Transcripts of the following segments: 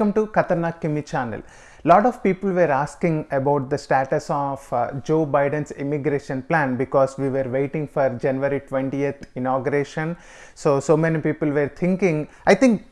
Welcome to Khatarnak Kimi channel. Lot of people were asking about the status of uh, Joe Biden's immigration plan because we were waiting for January 20th inauguration. So, so many people were thinking, I think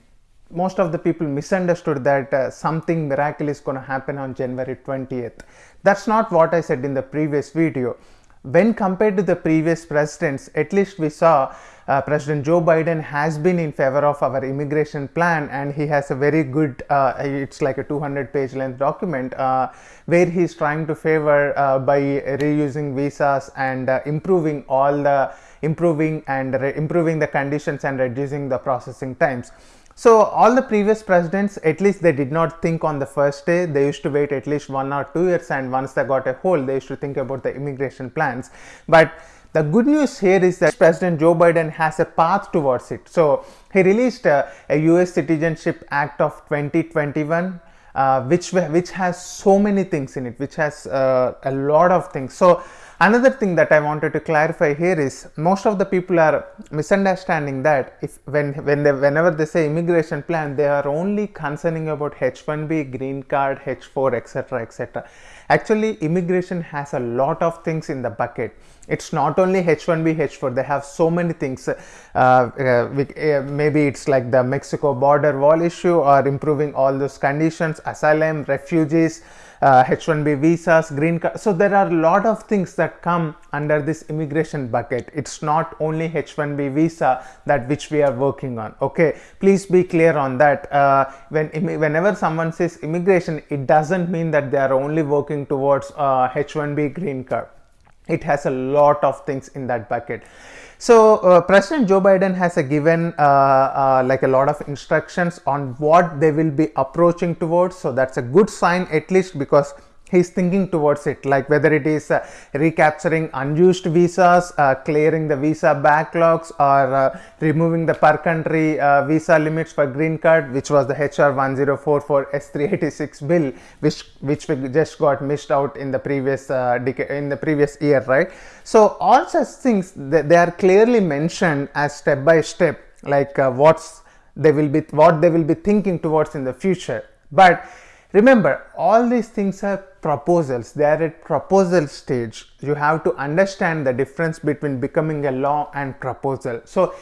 most of the people misunderstood that uh, something miracle is going to happen on January 20th. That's not what I said in the previous video. When compared to the previous presidents, at least we saw uh, President Joe Biden has been in favor of our immigration plan and he has a very good, uh, it's like a 200 page length document uh, where he's trying to favor uh, by reusing visas and uh, improving all the improving and improving the conditions and reducing the processing times. So all the previous presidents, at least they did not think on the first day. They used to wait at least one or two years and once they got a hold, they used to think about the immigration plans. But the good news here is that President Joe Biden has a path towards it. So he released a, a US Citizenship Act of 2021 uh, which which has so many things in it which has uh, a lot of things. So another thing that i wanted to clarify here is most of the people are misunderstanding that if when when they whenever they say immigration plan they are only concerning about h1b green card h4 etc etc actually immigration has a lot of things in the bucket. It's not only h1b h4 they have so many things uh, uh, uh, maybe it's like the mexico border wall issue or improving all those conditions asylum refugees uh, H1B visas, green card. So there are a lot of things that come under this immigration bucket. It's not only H1B visa that which we are working on. Okay, please be clear on that. Uh, when whenever someone says immigration, it doesn't mean that they are only working towards uh, H1B green card it has a lot of things in that bucket so uh, president joe biden has a given uh, uh, like a lot of instructions on what they will be approaching towards. So that's a good sign at least because he's thinking towards it like whether it is uh, recapturing unused visas uh, clearing the visa backlogs or uh, removing the per country uh, visa limits for green card which was the hr 1044 s386 bill which which we just got missed out in the previous uh, in the previous year right? So all such things they, they are clearly mentioned as step by step like uh, what's they will be what they will be thinking towards in the future. But Remember, all these things are proposals. They are at proposal stage. You have to understand the difference between becoming a law and proposal. So,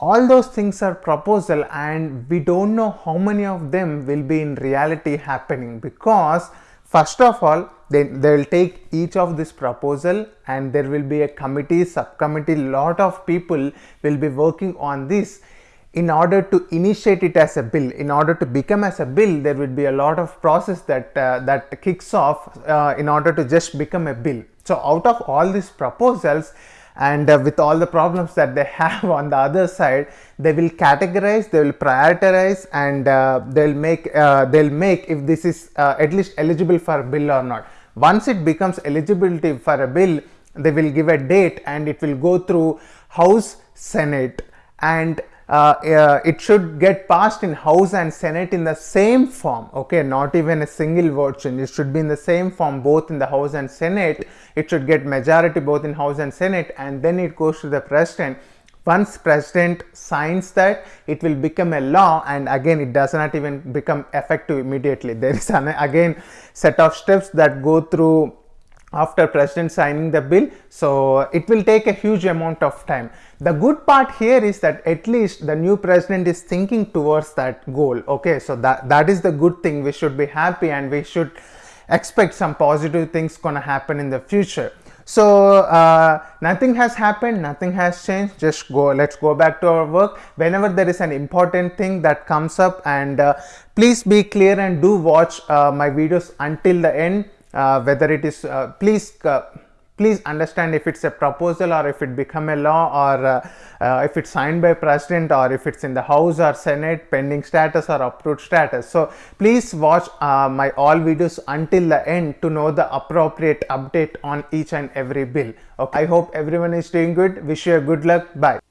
all those things are proposal and we don't know how many of them will be in reality happening because first of all they, they will take each of this proposal and there will be a committee subcommittee lot of people will be working on this in order to initiate it as a bill in order to become as a bill there would be a lot of process that uh, that kicks off uh, in order to just become a bill. So out of all these proposals and uh, with all the problems that they have on the other side they will categorize they will prioritize and uh, they'll make uh, they'll make if this is uh, at least eligible for a bill or not. Once it becomes eligibility for a bill they will give a date and it will go through house senate and Uh, uh, it should get passed in house and senate in the same form okay? Not even a single version it should be in the same form both in the house and senate. It should get majority both in house and senate and then it goes to the president. Once president signs that it will become a law and again it does not even become effective immediately. There is an again set of steps that go through after president signing the bill. So it will take a huge amount of time. The good part here is that at least the new president is thinking towards that goal. Okay so that that is the good thing we should be happy and we should expect some positive things gonna happen in the future. So uh, nothing has happened nothing has changed. Just go let's go back to our work. Whenever there is an important thing that comes up and uh, please be clear and do watch uh, my videos until the end uh, whether it is uh, please uh, please understand if it's a proposal or if it become a law or uh, uh, if it's signed by president or if it's in the house or senate pending status or approved status. So please watch my all videos until the end to know the appropriate update on each and every bill. Okay? I hope everyone is doing good. Wish you a good luck. Bye